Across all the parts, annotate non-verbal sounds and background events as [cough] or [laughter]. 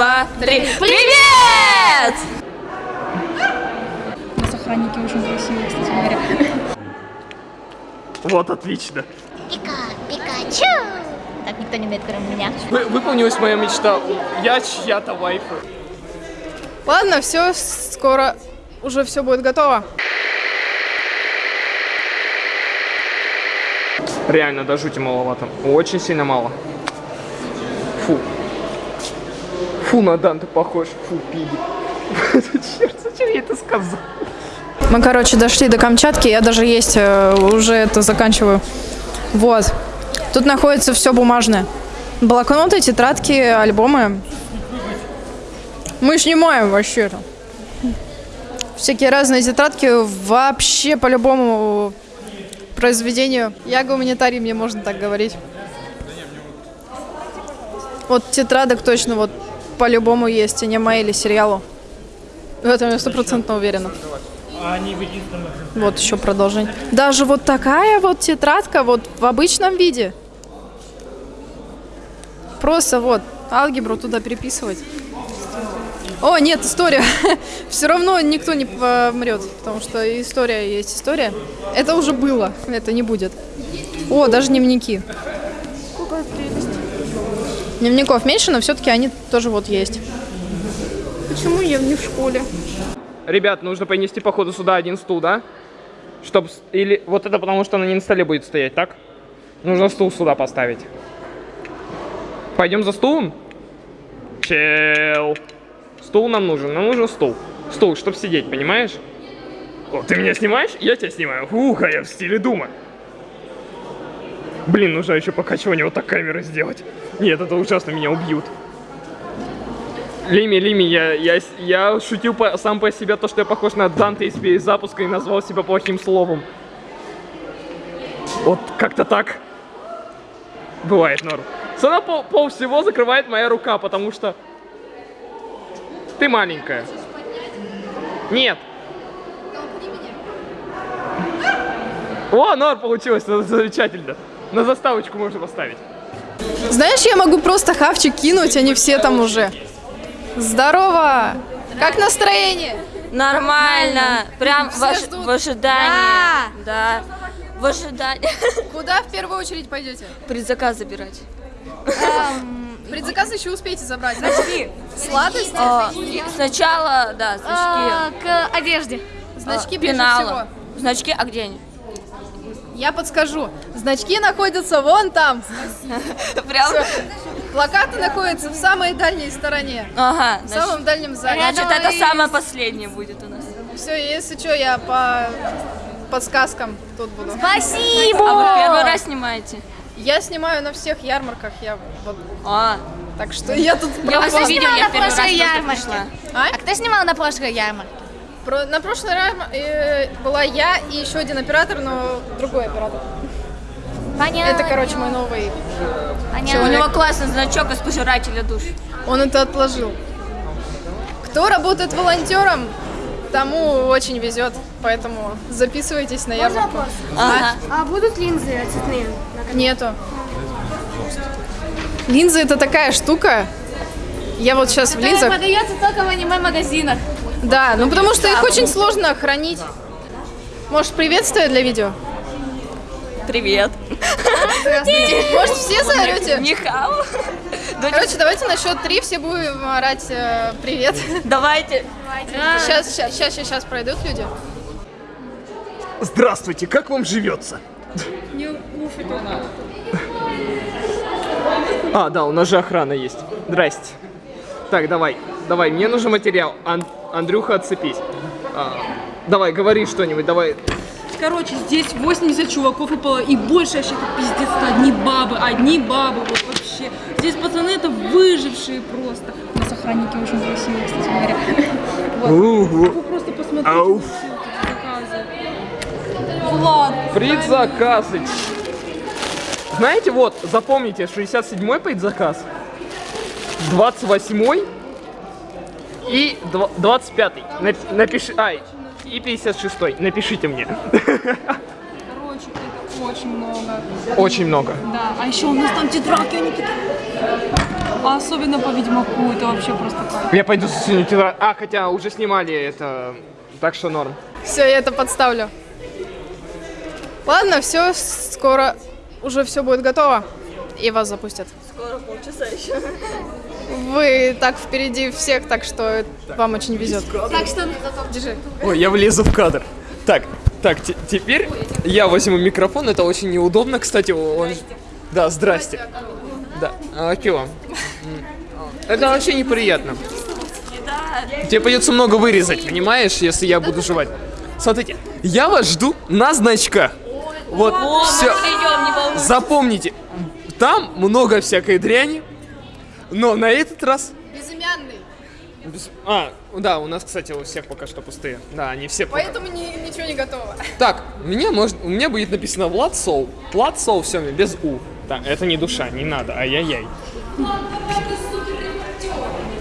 два, три. Привет! У нас охранники очень красивые, кстати говоря. Вот, отлично. Пика, Пикачу! Так никто не умеет, кроме меня. Вы- выполнилась моя мечта. Я чья-то вайфа. Ладно, все, скоро уже все будет готово. Реально, до жути маловато. Очень сильно мало. Фу. Фу, на Данте похож. Фу, пиги. [laughs] Черт, зачем я это сказал? Мы, короче, дошли до Камчатки, я даже есть э, уже это заканчиваю. Вот. Тут находится все бумажное. Блокноты, тетрадки, альбомы. Мы снимаем вообще-то. Всякие разные тетрадки вообще по любому произведению. Я гуманитарий, мне можно так говорить. Вот тетрадок точно вот по-любому есть, аниме или сериалу. В этом я стопроцентно уверена. Вот еще продолжение. Даже вот такая вот тетрадка вот в обычном виде. Просто вот алгебру туда переписывать. О, нет, история. [laughs] Все равно никто не помрет, потому что история есть история. Это уже было, это не будет. О, даже дневники. Дневников меньше, но все-таки они тоже вот есть. Почему я не в школе? Ребят, нужно принести, походу, сюда один стул, да? Чтоб... с- Или... Вот это потому, что она не на столе будет стоять, так? Нужно стул сюда поставить. Пойдем за стулом? Чел. Стул нам нужен, нам нужен стул. Стул, чтоб сидеть, понимаешь? О, ты меня снимаешь? Я тебя снимаю. Ух, а я в стиле дума. Блин, нужно еще покачивание вот так камеры сделать. Нет, это ужасно, меня убьют. Лими, Лими, я, я, я шутил по- сам по себе то, что я похож на Данте из перезапуска и назвал себя плохим словом. Вот как-то так. Бывает, норм. Сама пол, пол всего закрывает моя рука, потому что ты маленькая. Нет. О, норм получилось, замечательно. На заставочку можно поставить. Знаешь, я могу просто хавчик кинуть, они все там уже. Здорово! Как настроение? Нормально. Прям в, ждут. в ожидании. Да. В ожидании. [laughs] Куда в первую очередь пойдете? Предзаказ забирать. Предзаказ еще успеете забрать. Сладости? Сначала, да, значки. к одежде. Значки ближе Пенала. всего. Значки, а где они? Я подскажу. Значки находятся вон там. [laughs] Прям. Плакаты находятся в самой дальней стороне. Ага. В Значит, самом дальнем зале. значит, это самое последнее будет у нас. Все, если что, я по подсказкам тут буду. А Спасибо! вы первый раз снимаете? Я снимаю на всех ярмарках, я вот, А, так что я тут я увидел, снимал я первый раз ярмарке? А? А кто снимал на прошлой ярмарке? Про- на прошлый раз э, была я и еще один оператор, но другой оператор. Понятно. Это, короче, мой новый. У него классный значок из пожирателя душ. Он это отложил. Кто работает волонтером, тому очень везет, поэтому записывайтесь на ярмарку. Ага. А будут линзы цветные? Нету. Линзы это такая штука. Я вот сейчас в линзах. продается только в аниме-магазинах. Да, ну потому что их очень сложно хранить. Может, приветствие для видео? Привет. [laughs] Может, все заорете? Нихао. Короче, давайте на счет три все будем орать э, привет. Давайте. Сейчас, сейчас, сейчас, сейчас пройдут люди. Здравствуйте, как вам живется? А, да, у нас же охрана есть. Здрасте. Так, давай, давай, мне нужен материал. Андрюха, отцепись. А, давай, говори что-нибудь, давай. Короче, здесь 80 чуваков пол- и больше вообще это пиздец, одни бабы, одни бабы, вот вообще. Здесь пацаны это выжившие просто. У нас охранники очень красивые, кстати говоря. [laughs] Угу. Вы просто посмотрите. Влад, Предзаказы. Знаете, вот, запомните, 67-й предзаказ, 28-й и дв- 25-й. Нап- Напиши, ай, и 56-й. Напишите мне. короче, это очень много. Очень много. Да, а еще у нас там тетрадки, они такие... А особенно по Ведьмаку, это вообще просто кайф. Я пойду засунуть тетрадь. А, хотя уже снимали это, так что норм. Все, я это подставлю. Ладно, все, скоро уже все будет готово. И вас запустят. Скоро полчаса еще. Вы так впереди всех, так что вам очень везет. Так что Держи. Ой, я влезу в кадр. Так, так, те- теперь я возьму микрофон. Это очень неудобно, кстати. Он... Да, здрасте. Да, а чего? М, Это вообще неприятно. Тебе придется много вырезать, понимаешь, если я буду жевать. Смотрите, я вас жду на значках. Вот, все. Не волнуйся. Запомните, там много всякой дряни, но на этот раз... Безымянный. без- А, да, у нас, кстати, у всех пока что пустые. Да, они все пока. Поэтому ни- ничего не готово. Так, у меня, может, у меня будет написано Влад Соу. Влад Соу, все, без У. Так, это не душа, не надо, ай-яй-яй.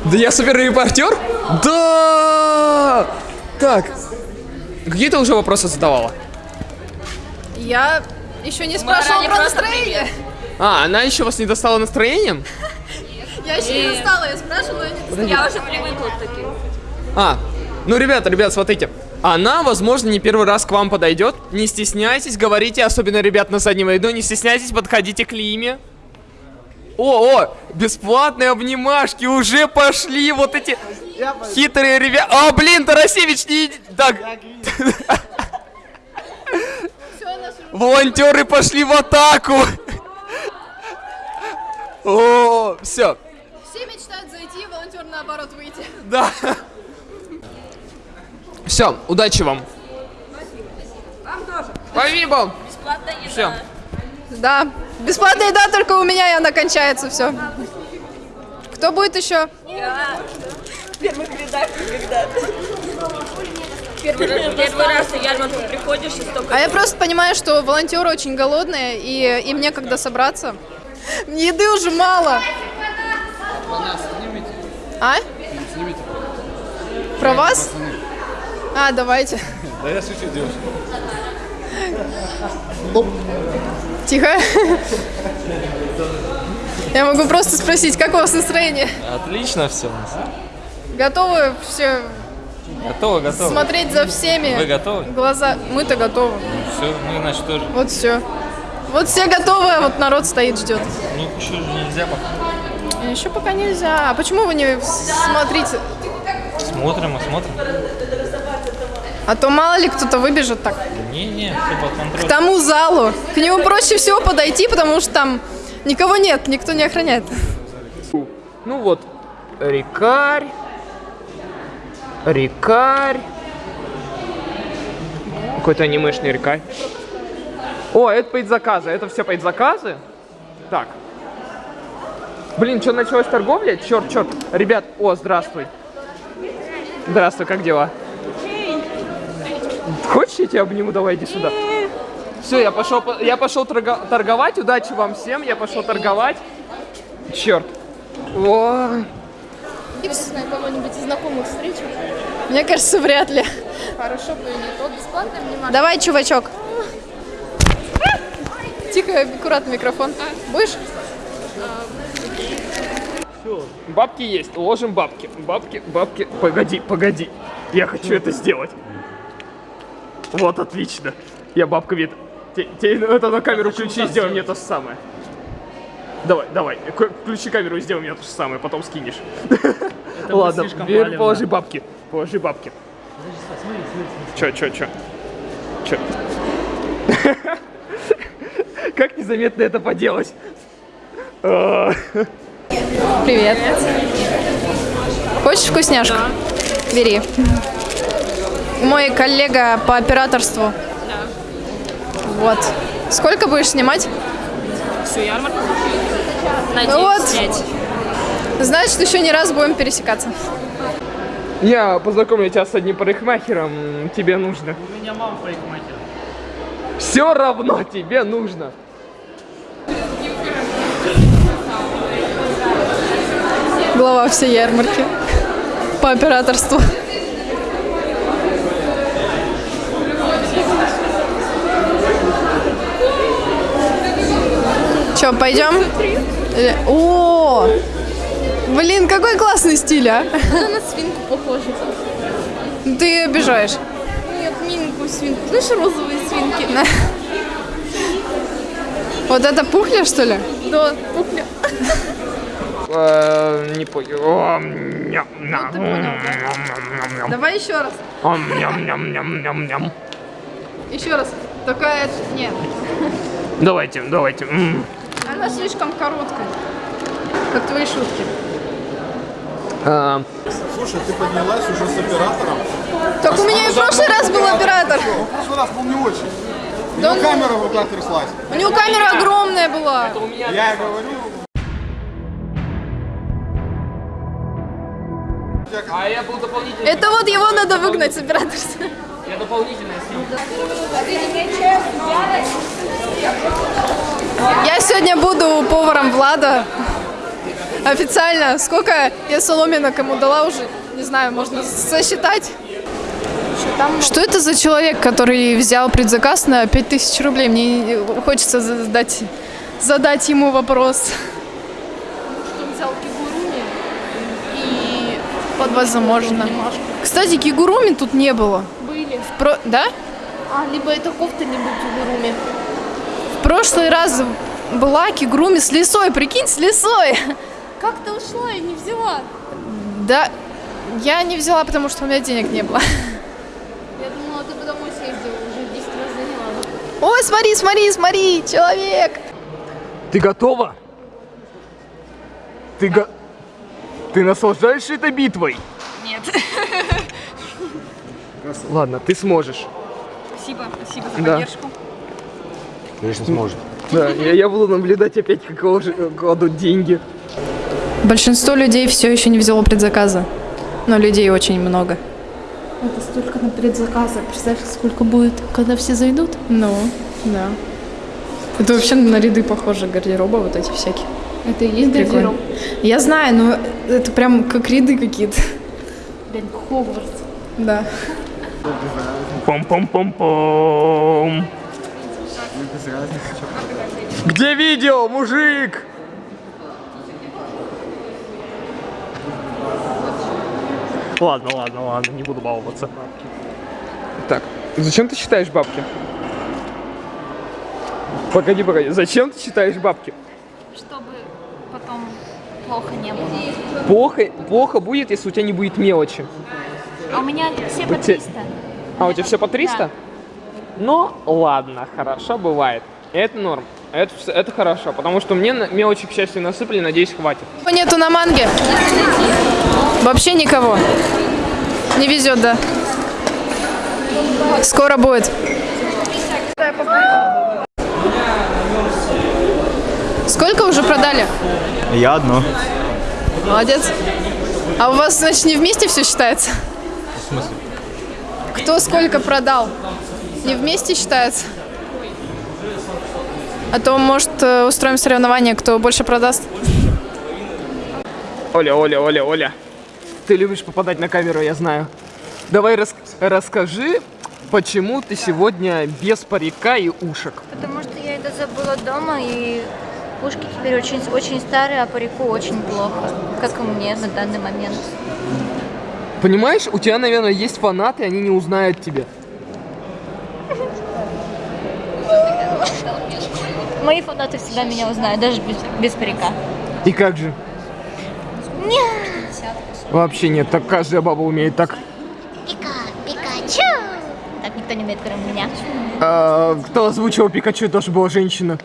Да я суперрепортер? Да! Так, какие ты уже вопросы задавала? Я еще не спрашивала про настроение. А, она еще вас не достала настроением? Я еще не достала, я спрашивала, я не достала. Я уже привыкла к таким. А, ну, ребята, ребят, смотрите. Она, возможно, не первый раз к вам подойдет. Не стесняйтесь, говорите, особенно ребят на заднем ряду, не стесняйтесь, подходите к Лиме. О, о, бесплатные обнимашки уже пошли, вот эти хитрые ребята. А, блин, Тарасевич, не Так. Волонтеры пошли в атаку. О, все, наоборот выйти. да. Все, удачи вам. Спасибо. Бесплатная еда. Все. Да, бесплатная еда только у меня, и она кончается, все. Кто будет еще? Я в первых рядах когда-то. Первый раз, первый раз на ярмарку приходишь и столько... А я просто понимаю, что волонтеры очень голодные, и им некогда собраться. Еды уже мало. А? Про вас? А, давайте. Да я шучу, девушка. Тихо. Я могу просто спросить, как у вас настроение? Отлично все у нас. Готовы все Готово, готово. смотреть за всеми? Вы готовы? Глаза. Мы-то готовы. Все, ну иначе тоже. Вот все. Вот все готовы, а вот народ стоит, ждет. Ну еще же нельзя пока. Еще пока нельзя. А почему вы не смотрите? Смотрим, и смотрим. А то мало ли кто-то выбежит так. Не-не, все под К контролем. тому залу. К нему проще всего подойти, потому что там никого нет, никто не охраняет. Ну вот, рекарь. Рекарь. Какой-то анимешный рекарь. О, это предзаказы. Это все предзаказы? Так. Блин, что, началась торговля? Черт, черт. Ребят, о, здравствуй. Здравствуй, как дела? Хочешь, я тебя обниму? Давай, иди сюда. Все, я пошел, по- я пошел торго- торговать. Удачи вам всем. Я пошел торговать. Черт. О, кого-нибудь из знакомых встречу. Мне кажется, вряд ли. Хорошо бы не то бесплатное внимание. Давай, чувачок. Тихо, аккуратно микрофон. Будешь? Бабки есть, ложим бабки. Бабки, бабки. Погоди, погоди. Я хочу это сделать. Вот, отлично. Я бабка вид. Те- те- это на камеру включи сделай мне то же самое. Давай, давай. Включи камеру и сделай мне то же самое, потом скинешь. Ладно, теперь положи бабки. Положи бабки. Чё, чё, чё? Чё? [laughs] Как незаметно это поделать? Привет. Хочешь вкусняшку? Бери. Мой коллега по операторству. Вот. Сколько будешь снимать? Всю ярмарку. Ну вот. Надеюсь, снять. Значит, еще не раз будем пересекаться. Я познакомлю тебя с одним парикмахером, тебе нужно. У меня мама парикмахер. Все равно тебе нужно. Глава всей ярмарки. По операторству. Че, пойдем? О! Блин, какой классный стиль, а? Она на свинку похожа. Ты обижаешь. Нет, миленькую свинку. Знаешь, розовые свинки? Вот это пухля, что ли? Да, пухля. Э, Не понял. Давай еще раз. Еще раз. Такая... Нет. Давайте, давайте. Она слишком короткая. Как твои шутки. А, Слушай, ты поднялась уже с оператором. Так у меня и в прошлый раз был оператор. Он в прошлый раз был не очень. У Да него он- камера в руках тряслась. У него камера огромная была. Я и говорю. А я был дополнительный. Это вот его надо выгнать с операторства. Я дополнительно снял. Я сегодня буду поваром Влада. Официально. Сколько я соломинок ему дала уже? Не знаю, можно сосчитать. Что это за человек, который взял предзаказ на 5000 рублей? Мне хочется задать, задать ему вопрос. Он взял кигуруми Вот возможно. Кстати, кигуруми тут не было. были. Про... Да? А, либо это кофта, либо кигуруми. В прошлый раз была кигуруми с лисой. Прикинь, с лисой. Как ты ушла и не взяла? Да, я не взяла, потому что у меня денег не было. Я думала, ты бы домой съездила, уже 10 раз заняла. Ой, смотри, смотри, смотри, человек. Ты готова? Ты го... Ты наслаждаешься этой битвой? Нет. Ладно, ты сможешь. Спасибо, спасибо за Да. поддержку. Конечно, сможет. Да, я, я буду наблюдать опять, как кладут деньги. Большинство людей все еще не взяло предзаказа. Но людей очень много. Это столько на предзаказа. Представь, сколько будет, когда все зайдут? Ну, да. Это вообще на ряды похоже гардероба вот эти всякие. Это и есть Прикольно. гардероб. Я знаю, но это прям как ряды какие-то. Блин, Хогвартс. Да. Пом-пом-пом-пом. Где видео, мужик? Ладно, ладно, ладно, не буду баловаться. Так, зачем ты считаешь бабки? Погоди, погоди, зачем ты считаешь бабки? Чтобы потом плохо не было. Плохо, плохо будет, если у тебя не будет мелочи. А у меня все по У те- 300. А у тебя все по 300? Да. Ну, ладно, хорошо, бывает. Это норм. Это, это хорошо, потому что мне на- мелочи, к счастью, насыпали, надеюсь, хватит. Нету на манге. Вообще никого. Не везет, да. Скоро будет. Сколько уже продали? Я одно. Молодец. А у вас, значит, не вместе все считается? В смысле? Кто сколько продал? Не вместе считается? А то, может, э, устроим соревнование, кто больше продаст. Оля, Оля, Оля, Оля. Ты любишь попадать на камеру, я знаю. Давай рас- расскажи, почему ты сегодня без парика и ушек. Потому что я это забыла дома, и ушки теперь очень, очень старые, а парику очень плохо. Как и мне на данный момент. Понимаешь, у тебя, наверное, есть фанаты, они не узнают тебя. Мои фанаты всегда меня узнают, даже без, без парика. И как же? Вообще нет, так каждая баба умеет так. Пика, Пикачу! Так никто не умеет, кроме меня. А, кто озвучивал Пикачу, тоже была женщина.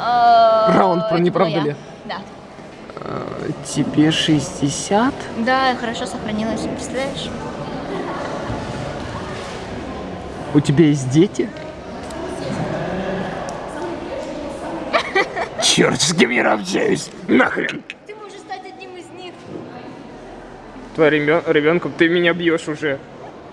Раунд про не правда я. ли? Да. Тебе 60? Да, хорошо сохранилась, представляешь? У тебя есть дети? Черт, с кем я общаюсь? Нахрен! Ты можешь стать одним из них. Твоя ребенком, ты меня бьешь уже.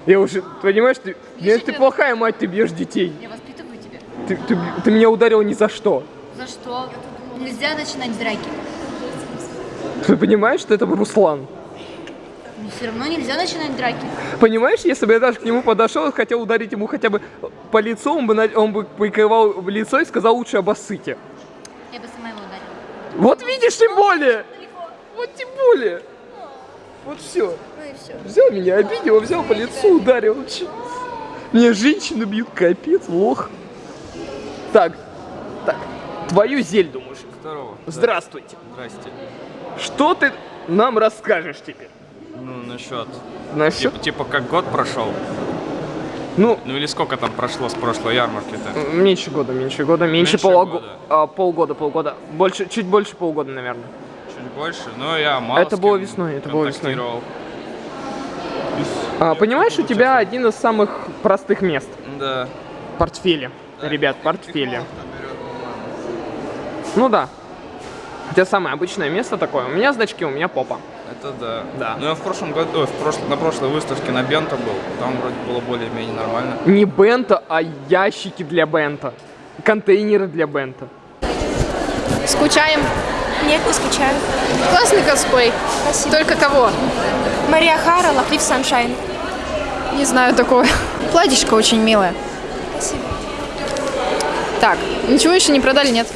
Я уже, понимаешь, ты, нет, ты плохая мать, ты бьешь детей. Я воспитываю тебя. Ты, ты, ты меня ударил ни за что. За что? Нельзя начинать драки. Ты понимаешь, что это Руслан? Но все равно нельзя начинать драки. Понимаешь, если бы я даже к нему подошел и хотел ударить ему хотя бы по лицу, он бы, на- он бы прикрывал в лицо и сказал лучше обоссыте. Я бы сама его ударила. Вот видишь, тем более! вот тем более. Вот все. Ну и все. Взял меня, обидел, взял по лицу, ударил. Меня женщины бьют, капец, лох. Так, твою Зельду, мужик. Здорово. Здравствуйте. Здрасте. Что ты нам расскажешь теперь? Ну, насчет... Насчет, Типа, типа как год прошел. ну, Ну или сколько там прошло с прошлой ярмарки-то? меньше года, меньше года, меньше, Меньше полуго- года. а, полгода, полгода. Больше, чуть больше полгода, наверное. Чуть больше. Ну, я мало Это было весной, это было весной. А, понимаешь, у тебя один из самых простых мест. Да. Портфели. Ребят, портфели. Ну да. У тебя самое обычное место такое. У меня значки, у меня попа. Это да. Да. Ну, я в прошлом году, ой, в прошлом, на прошлой выставке на Бента был. Там вроде было более-менее нормально. Не бента, а ящики для бента. Контейнеры для бента. Скучаем. Нет, не скучаю. Классный косплей. Только кого? Мария Хара, Лахлив Саншайн. Не знаю такого. Платьишко очень милое. Спасибо. Так, ничего еще не продали, нет?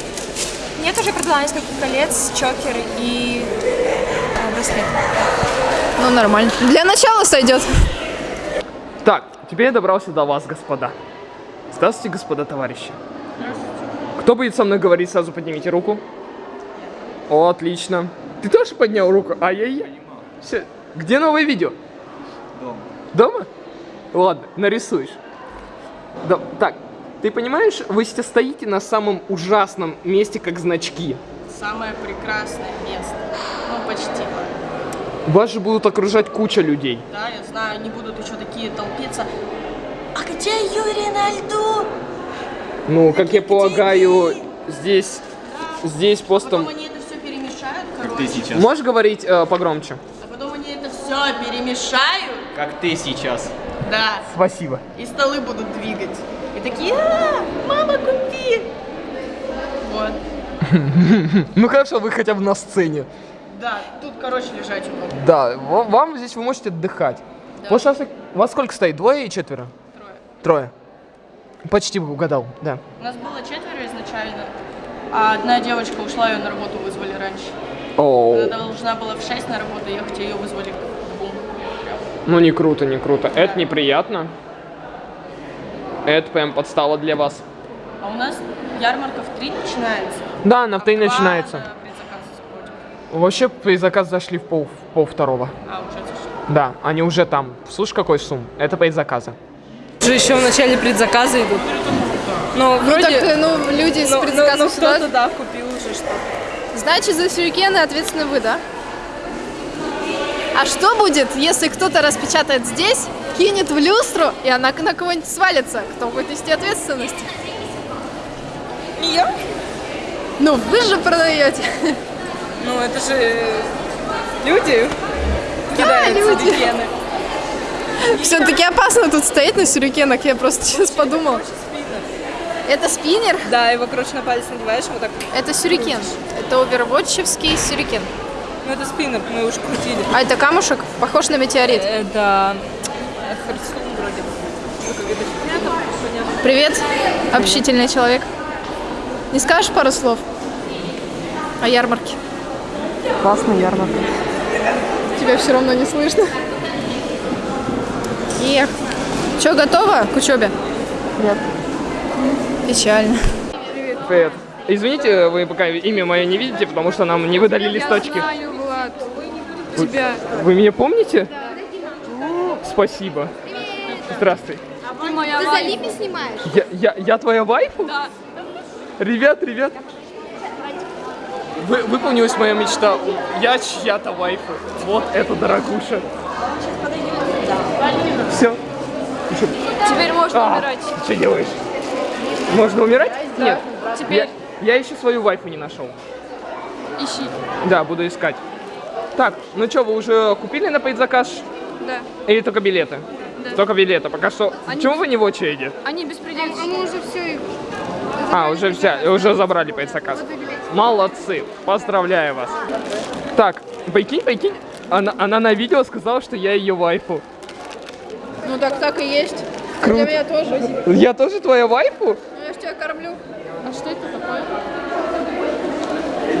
Нет, уже продала несколько колец, чокер и а, браслет. Ну, нормально. Для начала сойдет. Так, теперь я добрался до вас, господа. Здравствуйте, господа товарищи. Кто будет со мной говорить, сразу поднимите руку. О, отлично. Ты тоже поднял руку? Ай-яй-яй. Где новое видео? Дома. Дома? Ладно, нарисуешь. Да, так, ты понимаешь, вы сейчас стоите на самом ужасном месте, как значки. Самое прекрасное место. Ну, почти. Вас же будут окружать куча людей. Да, я знаю, они будут еще такие толпиться. А где Юрий на льду? Ну, как я полагаю, здесь, здесь просто... Потом они это все перемешают, короче. сейчас. Можешь говорить э, погромче? А потом они это все перемешают. Как ты сейчас. Да. Спасибо. И столы будут двигать. Такие, а, мама, купи. Вот. [laughs] Ну хорошо, вы хотя бы на сцене. Да, тут, короче, лежать удобно. Да, ва- вам здесь вы можете отдыхать. Вот сейчас вас сколько стоит? Двое и четверо? Трое. Трое. Почти бы угадал, да. У нас было четверо изначально, а одна девочка ушла, ее на работу вызвали раньше. О, Она должна была в 6 на работу ехать, ее вызвали к двум. Ну не круто, не круто. Это неприятно. Это прям подстава для вас. А у нас ярмарка в 3 начинается. Да, на а в три два начинается. Вообще при заказ зашли в пол, в пол второго. А, уже зашли. Да, они уже там. Слушай, какой сум? Это предзаказа. Уже еще в начале предзаказа идут. Но Ну, вроде... так, ну, люди с ну, предзаказом ну, ну, сюда. кто-то, да, купил уже что Значит, за сюрикены ответственны вы, да? А что будет, если кто-то распечатает здесь, кинет в люстру, и она на кого-нибудь свалится? Кто будет нести ответственность? Я? Ну, вы же продаете. Ну, это же люди Да, кидают люди. сюрикены. Все-таки опасно тут стоять на сюрикенах, я просто сейчас подумала. Это спиннер? Да, его, короче, на палец надеваешь, вот так. Это сюрикен. Это овервотчевский сюрикен. Ну, это спиннер, мы уже крутили. А это камушек? Похож на метеорит. Это Вроде. Ну. Привет, общительный человек. Не скажешь пару слов о ярмарке? Классная ярмарка. Тебя все равно не слышно. Эх. Че, готова к учебе? Нет. Печально. Привет. Извините, вы пока имя мое не видите, потому что нам не выдали листочки. знаю, Влад. Вы, Тебя. вы меня помните? О, Спасибо. Здравствуй. Ты за Липи снимаешь? Я, я, я твоя вайфу? Да. Ребят, ребят. Вы, выполнилась моя мечта. Я чья-то вайфу. Вот это дорогуша. Все. Теперь можно А, умирать. ты что делаешь? Можно умирать? Нет. Теперь Я, я еще свою вайфу не нашел. ищи. Да, буду искать. Так, ну что, вы уже купили на предзаказ? Да. Или только билеты? Только билеты. Пока что. Почему вы не в очереди? Они беспредельные. А мы уже все их... А, уже взяли, уже забрали предзаказ. Молодцы, поздравляю вас. Так, прикинь, прикинь, она, она на видео сказала, что я ее вайфу. Ну так так и есть. Круто. Для меня тоже. Я тоже твоя вайфу? Ну я ж тебя кормлю. А что это такое?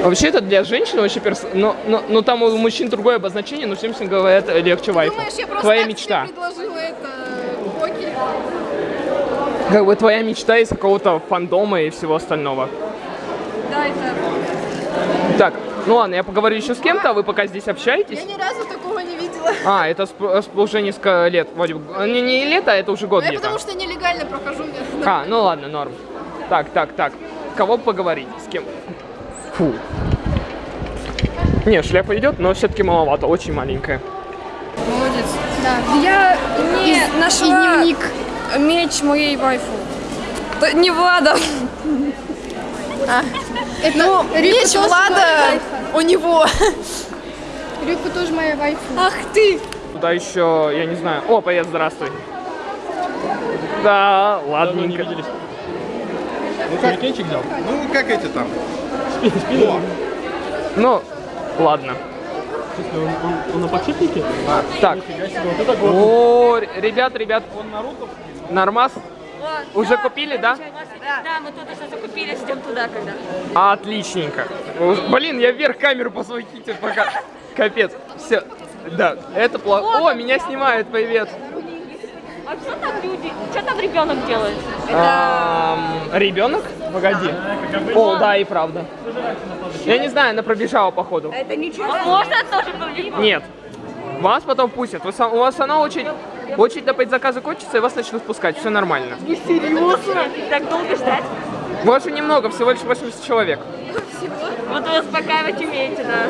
Вообще это для женщин вообще перс... но, но, но там у мужчин другое обозначение, но всем всем говорят э, легче вайфу. Думаешь, я просто Твоя мечта. предложила это покер? Как бы твоя мечта из какого-то фандома и всего остального. Да, это... Так, ну ладно, я поговорю еще с кем-то, а вы пока здесь общаетесь. Я ни разу такого не видела. А, это сп- сп- уже несколько лет, вроде бы. Не, не лето, а это уже год Ну, я потому что нелегально прохожу. А, ну ладно, норм. Так, так, так. Кого поговорить? С кем? Фу. Не, шляпа идет, но все-таки маловато, очень маленькая. Молодец. Да. Я не нашла дневник. меч моей вайфу. Да Не Влада. Это Ну, меч Влада у него. Рюка тоже моя вайфу. Ах ты! Туда еще, я не знаю. О, привет, здравствуй. Да, ладненько. Ну, хуррикенчик взял? Ну, как эти там? О, Ну, ладно. Он на подшипнике? Так. О, ребят, ребят. Нормас? Уже купили, да? Да, мы тут уже закупились, идем туда когда. Отличненько. Блин, я вверх камеру посвятите пока. Капец. Все. Да, это плохо. О, меня снимают, привет. А что там люди? Что там ребенок делает? Ребенок? Погоди. О, да, и правда. Я не знаю, она пробежала походу. Это ничего. Можно тоже повлиять? Нет. Вас потом пустят. У вас она очередь, очередь до заказа кончится, и вас начнут пускать. Все нормально. Серьезно? Так долго ждать? Больше немного, всего лишь 80 человек. Вот вы успокаивать умеете, да.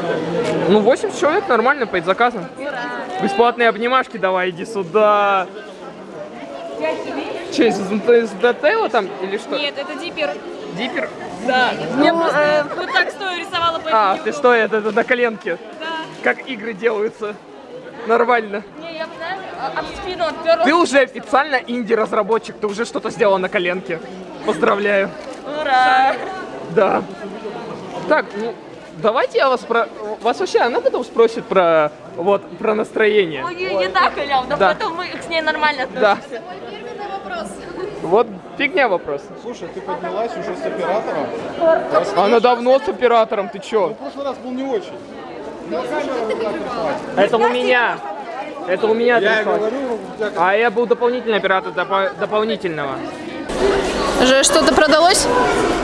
Ну, 80 человек нормально по заказам. Бесплатные обнимашки давай, иди сюда. Че, из, из там или что? Нет, это дипер. Дипер? Да. Я просто вот так стою рисовала по А, ты что, это, это на коленке? Да. Как игры делаются. Нормально. Не, я, знаешь, а- об спину отперла. Ты уже официально инди-разработчик, ты уже что-то сделал на коленке. Поздравляю. Ура! Да. Так, ну, давайте я вас про... Вас вообще она потом спросит про... Вот, про настроение. Ой, не, не так, Илья, да, Да. поэтому мы с ней нормально Да. относимся. Вот фигня вопрос. слушай, ты поднялась уже с оператором? Она давно с оператором, ты В чё? прошлый раз был не очень. Ну. Это у меня. Это у меня Я говорю, А я был дополнительный оператор допо- дополнительного. Же что-то продалось?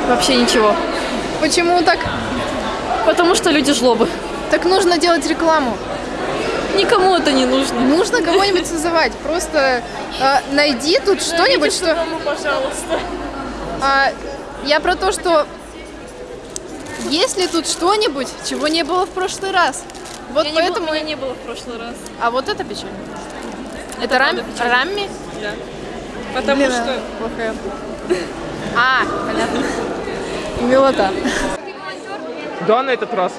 Вообще ничего. Почему так? Потому что люди жлобы. Так нужно делать рекламу. Никому это не нужно. Нужно кого-нибудь созывать. Просто э, найди тут что-нибудь, что... Ну, пожалуйста. А, я про то, что есть ли тут что-нибудь, чего не было в прошлый раз? Вот Я не поэтому... было- меня не было в прошлый раз. А вот это печально. Это, рам... Рамми? Потому Блин, что... плохая. А, понятно. Милота. Да, на этот раз.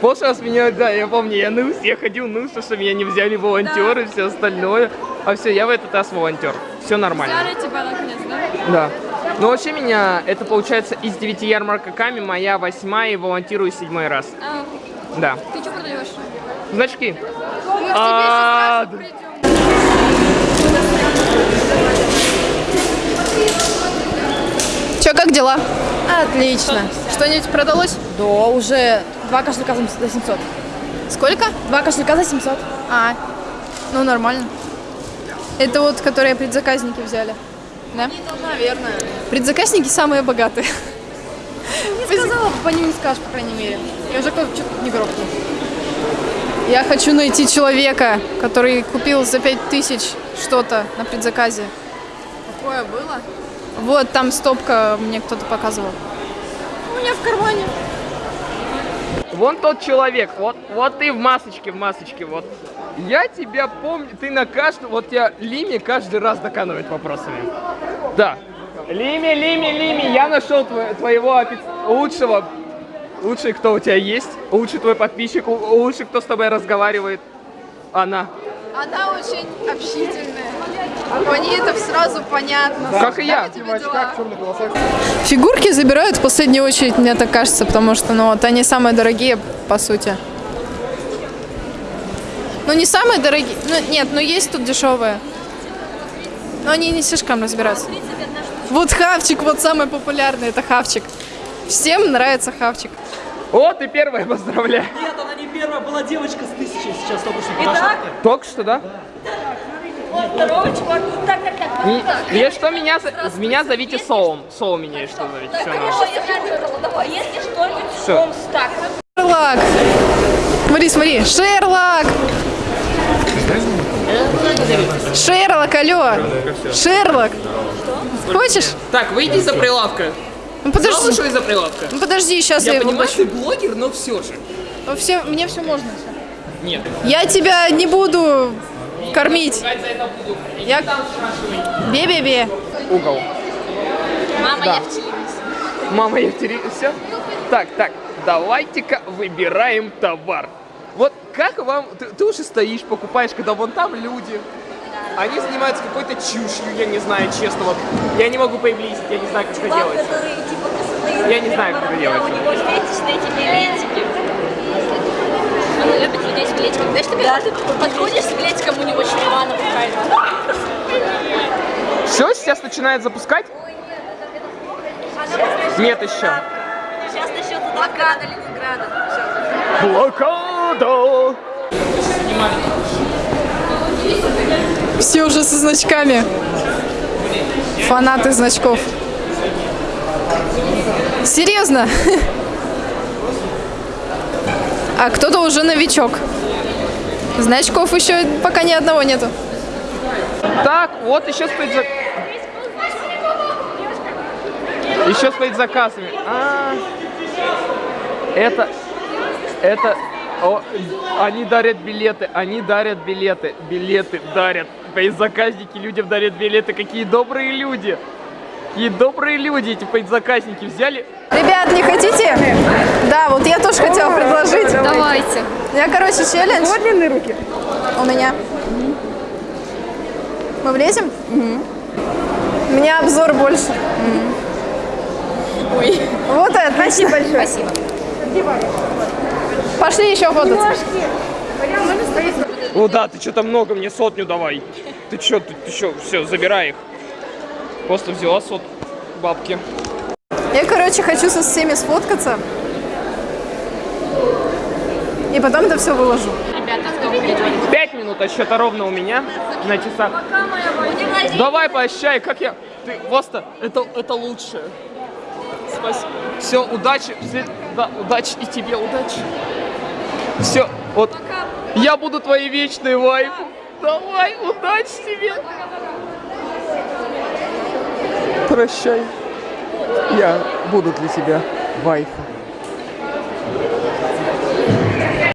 Прошлый раз меня, да, я помню, я нылся, я ходил нылся, что меня не взяли волонтеры и все остальное. А все, я в этот раз волонтер. Все нормально. тебя наконец, да? Да. Ну вообще меня, это получается из девяти ярмарками моя восьмая и волонтирую седьмой раз. А, Да. ты что продаешь? Значки. Мы к А, да. сейчас придем. Че, как дела? Отлично. Что-нибудь продалось? Да, уже два кошелька за 700. Сколько? Два кошелька за 700. А, ну нормально. Это вот, которые предзаказники взяли. Да? Наверное. Предзаказники самые богатые. Не сказала, по ним не скажешь, по крайней мере. Я уже кто-то что-то не грохнул. Я хочу найти человека, который купил за 5000 что-то на предзаказе. Какое было? Вот там стопка мне кто-то показывал. У меня в кармане. Вон тот человек, вот, вот ты в масочке, в масочке, вот. Я тебя помню, ты на каждом, вот тебя Лими каждый раз доканывает вопросами. Да. Лими, Лими, Лими, я нашел тво- твоего лучшего, лучший, кто у тебя есть, лучший твой подписчик, лучший, кто с тобой разговаривает. Она. Она очень общительная. По ней это сразу понятно. Как и я. Фигурки забирают в последнюю очередь, мне так кажется, потому что ну, вот они самые дорогие, по сути. Ну, не самые дорогие. Ну, нет, ну есть тут дешевые. Но они не слишком разбираются. Вот хавчик, вот самый популярный, это хавчик. Всем нравится хавчик. О, ты первая, [laughs] поздравляю. Нет, она не первая, была девочка с тысячей сейчас только что Итак. Только что, да? Вот второго чувака. Так, так, так. Не, если что, меня, за- меня зовите Соум. Соум меня, если что, зовите. Так, я выбрала. Давай, если что-нибудь, он так. Шерлок! Смотри, смотри, Шерлок! Шерлок, алло! Шерлок! Хочешь? Так, выйди из-за прилавка. Ну подожди, из-за прилавка? ну подожди, сейчас я, Я его понимаю, ты блогер, но все же. Ну, все, мне все можно. Нет. Я тебя не буду кормить. Я... Бе-бе-бе. Угол. Мама, Да. я в телевизоре. Мама Евтери... Все? Так, так, давайте-ка выбираем товар. Вот как вам... Ты, ты уже стоишь, покупаешь, когда вон там люди. Они занимаются какой-то чушью, я не знаю, честно. Вот я не могу приблизить, я не знаю, как это который типа Я не знаю, как это У делается. него фетиш на эти билетики. Людей с билетиком. Знаешь, ты подходишь с билетиком, у него чревана какая-то. Все, сейчас начинает запускать? Нет еще. Сейчас начнется блокада Ленинграда. Блокада! Все уже со значками. Фанаты значков. Серьезно? [laughs] А кто-то уже новичок. Значков еще пока ни одного нету. Так, вот еще стоит за... Еще стоит заказами. А, это... Это... О, они дарят билеты, они дарят билеты, билеты дарят. Заказники людям дарят билеты. Какие добрые люди. Какие добрые люди эти заказники взяли. Ребят, не хотите? Да, вот я тоже хотела предложить. Давайте. Я, короче, челлендж. Вот длинные руки. У меня. Мы влезем? У меня обзор больше. Ой. Вот это. Спасибо большое. Спасибо. Пошли еще фототься. О, да, ты что-то много, мне сотню давай. Ты что, ты, ты что, все, забирай их. Просто взяла сот бабки. Я, короче, хочу со всеми сфоткаться. И потом это все выложу. Пять минут отсчета ровно у меня на часах. Давай поощай, как я... Ты просто, это, это лучшее. Спасибо. Все, удачи. Все- да, удачи и тебе, удачи. Все, вот. Я буду твоей вечной вайфу. Давай, удачи тебе. Прощай. Я буду для тебя вайфу.